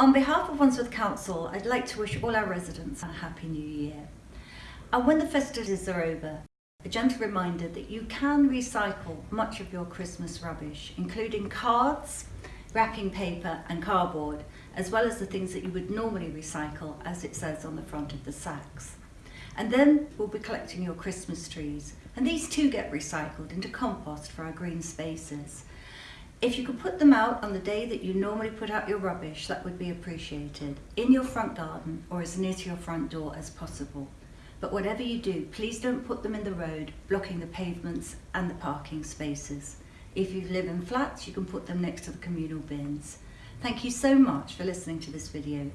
On behalf of Wandsworth Council, I'd like to wish all our residents a happy new year. And when the festivities are over, a gentle reminder that you can recycle much of your Christmas rubbish, including cards, wrapping paper and cardboard, as well as the things that you would normally recycle as it says on the front of the sacks. And then we'll be collecting your Christmas trees, and these too get recycled into compost for our green spaces. If you could put them out on the day that you normally put out your rubbish, that would be appreciated, in your front garden or as near to your front door as possible. But whatever you do, please don't put them in the road, blocking the pavements and the parking spaces. If you live in flats, you can put them next to the communal bins. Thank you so much for listening to this video.